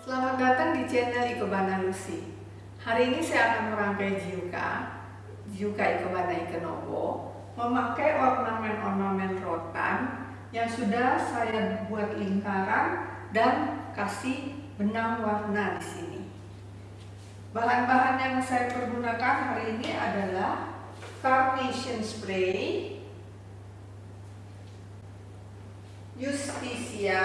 Selamat datang di channel Ikebana Lucy. Hari ini saya akan merangkai jiuka, jiuka Ikebana Ikenobo, memakai ornamen-ornamen rotan yang sudah saya buat lingkaran dan kasih benang warna di sini. Bahan-bahan yang saya pergunakan hari ini adalah carnation spray, Justicia,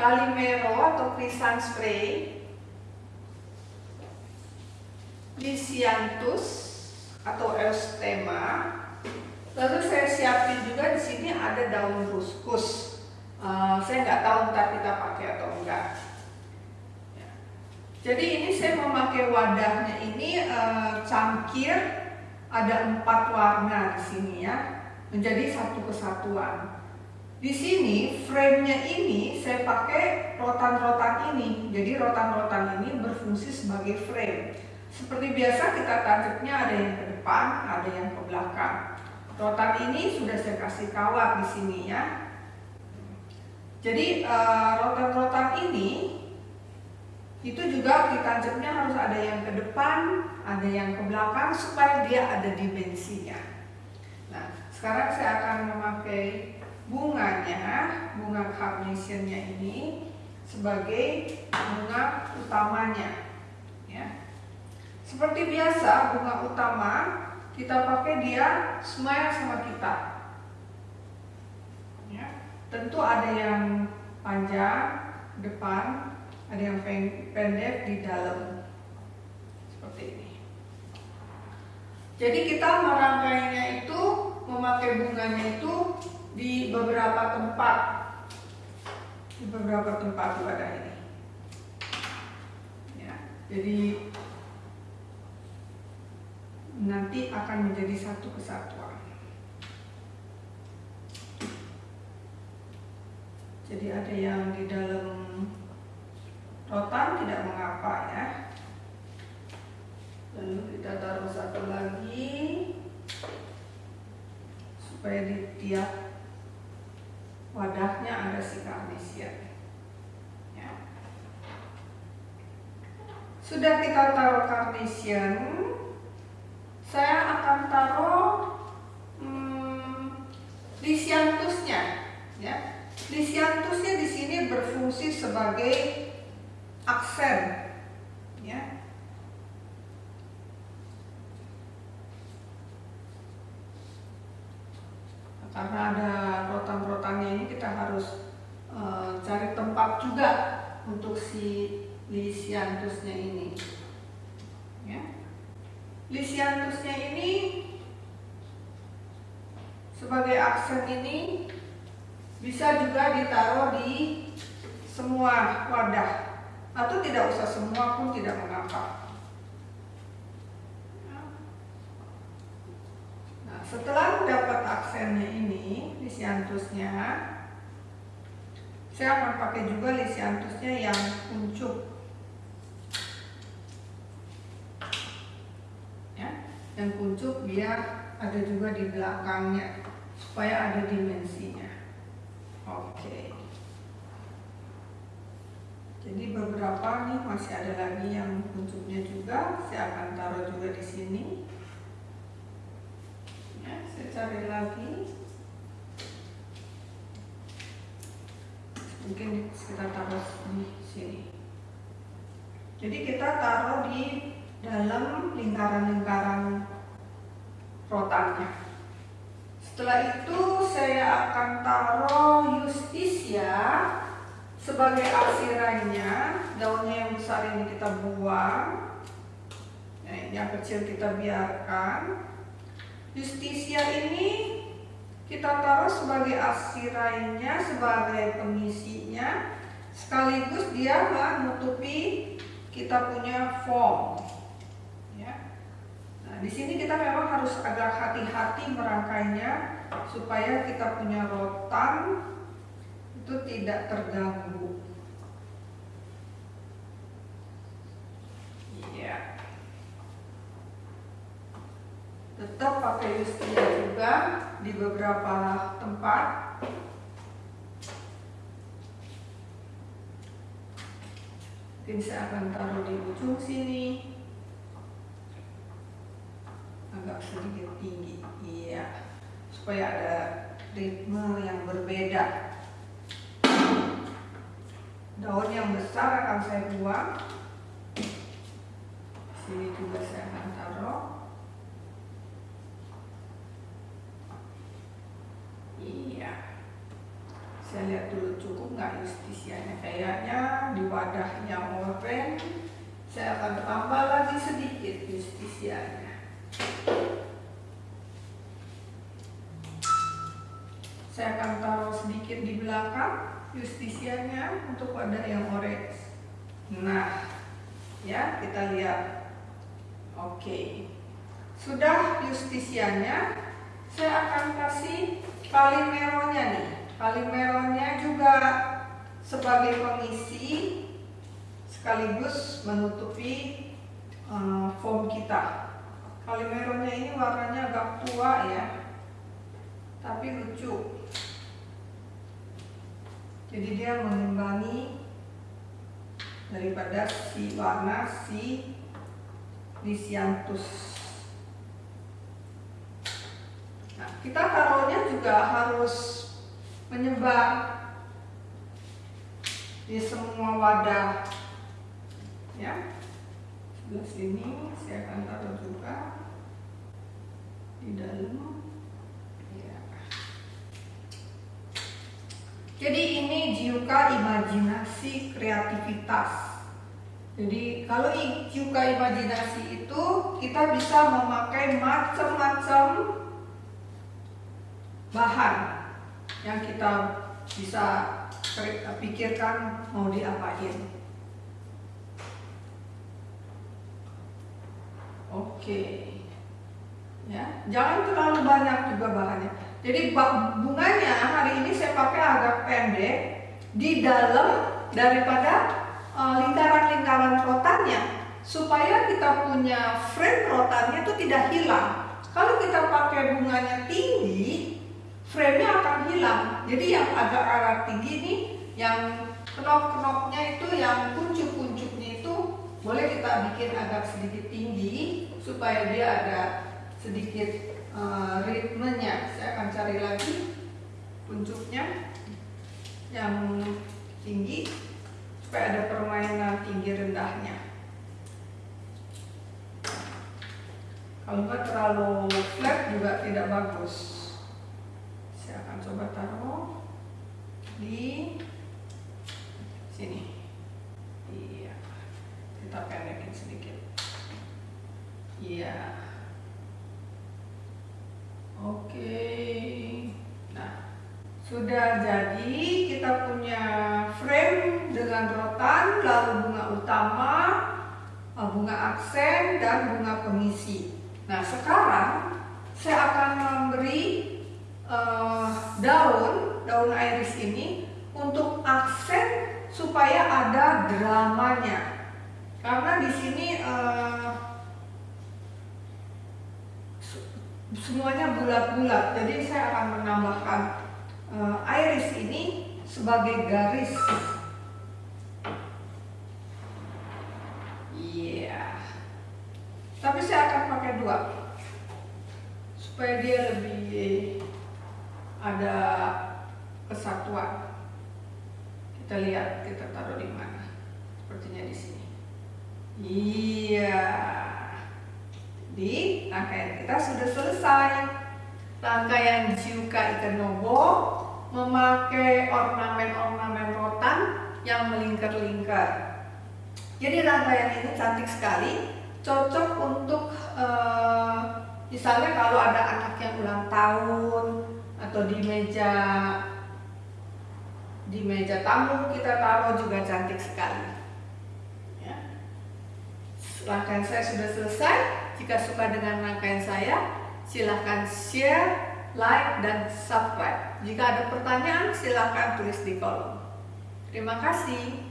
Calimero atau Crisan spray, Lysianthus atau Eustema. Lalu saya siapin juga di sini ada daun ruskus. Uh, saya nggak tahu ntar kita pakai atau enggak. Ya. Jadi ini saya memakai wadahnya ini uh, cangkir ada empat warna di sini ya, menjadi satu kesatuan. Di sini frame-nya ini saya pakai rotan-rotan ini. Jadi rotan-rotan ini berfungsi sebagai frame. Seperti biasa kita tancapnya ada yang ke depan, ada yang ke belakang. Rotan ini sudah saya kasih kawat di sini ya. Jadi eh, rotan-rotan ini itu juga ditancapnya harus ada yang ke depan, ada yang ke belakang supaya dia ada dimensinya. Nah, sekarang saya akan memakai bunganya, bunga carnationnya ini sebagai bunga utamanya. Ya. Seperti biasa bunga utama kita pakai dia smile sama kita. Ya. Tentu ada yang panjang depan, ada yang pendek di dalam seperti ini. Jadi kita merangkainya itu memakai bunganya itu di beberapa tempat. Di beberapa tempat di wadah ini. Ya, jadi nanti akan menjadi satu kesatuan. Jadi ada yang di dalam rotan tidak mengapa ya. Lalu kita taruh satu lagi supaya di tiap wadahnya ada si karnisian. Ya. Sudah kita taruh karnisian, saya akan taruh hmm, lisiantusnya. Ya. Lisiantusnya di sini berfungsi sebagai aksen. Ya. karena ada ini kita harus uh, cari tempat juga untuk si lisiantusnya ini. Ya. lisiantusnya ini sebagai aksen ini bisa juga ditaruh di semua wadah. Atau tidak usah semua pun tidak mengapa. Setelah dapat aksennya ini, lisiantusnya, saya akan pakai juga lisiantusnya yang kuncup. Ya, yang kuncup biar ada juga di belakangnya supaya ada dimensinya. Oke. Jadi beberapa nih masih ada lagi yang kuncupnya juga, saya akan taruh juga di sini saya cari lagi mungkin kita taruh di sini. Jadi kita taruh di dalam lingkaran-lingkaran rotannya. Setelah itu saya akan taruh justisia sebagai arsirannya daunnya yang besar ini kita buang. Nah, yang kecil kita biarkan. Justisia ini kita taruh sebagai asirainya, sebagai pengisinya, sekaligus dia menutupi kita punya form. Ya. Nah, di sini kita memang harus agak hati-hati merangkainya supaya kita punya rotan itu tidak terganggu. tetap pakai Yustria juga di beberapa tempat. Mungkin saya akan taruh di ujung sini. Agak sedikit tinggi iya. Supaya ada ritme yang berbeda. Daun yang besar akan saya buang. Sini juga saya akan taruh. Saya lihat dulu cukup nggak justisianya. Kayaknya di wadahnya oren saya akan tambah lagi sedikit justisianya. Saya akan taruh sedikit di belakang justisianya untuk wadah yang orange. Nah ya kita lihat. Oke. Sudah justisianya saya akan kasih kalimeronya nih Kalimeronnya juga sebagai pengisi sekaligus menutupi uh, foam kita. Kalimeronnya ini warnanya agak tua ya, tapi lucu. Jadi dia mengimbangi daripada si warna si lisianthus. Nah, kita taruhnya juga harus menyebar di semua wadah ya. Sebelah sini saya akan taruh juga di dalam. Ya. jadi ini jiuka imajinasi kreativitas. Jadi kalau jiuka imajinasi itu kita bisa memakai macam-macam bahan yang kita bisa pikirkan mau diapain. Oke, ya jangan terlalu banyak juga bahannya. Jadi bunganya hari ini saya pakai agak pendek di dalam daripada eh, lingkaran-lingkaran uh, rotannya supaya kita punya frame rotannya itu tidak hilang. Kalau kita pakai bunganya tinggi, frame-nya akan hilang. Jadi yang agak-agak tinggi ini, yang knop-knopnya itu, yang kuncup-kuncupnya itu boleh kita bikin agak sedikit tinggi supaya dia ada sedikit uh, ritmenya. Saya akan cari lagi kuncupnya yang tinggi supaya ada permainan tinggi rendahnya. Kalau nggak terlalu flat juga tidak bagus coba taruh di sini. Iya kita pendekin sedikit. Iya. Oke. Nah sudah jadi kita punya frame dengan rotan lalu bunga utama eh, bunga aksen dan bunga pengisi. Nah sekarang saya akan memberi uh, daun daun iris ini untuk aksen supaya ada dramanya. Karena di sini uh, semuanya bulat-bulat. Jadi saya akan menambahkan uh, iris ini sebagai garis. Iya. Yeah. tapi saya akan pakai dua supaya dia lebih ada kesatuan. Kita lihat kita taruh di mana. Sepertinya di sini. Iya. Di rangkaian kita sudah selesai. Rangkaian Jiuka Ikenobo memakai ornamen-ornamen rotan yang melingkar-lingkar. Jadi rangkaian ini cantik sekali, cocok untuk uh, misalnya kalau ada anak yang ulang tahun atau di meja di meja tamu kita taruh juga cantik sekali. Ya. Rangkaian saya sudah selesai. Jika suka dengan rangkaian saya, silahkan share, like, dan subscribe. Jika ada pertanyaan, silahkan tulis di kolom. Terima kasih.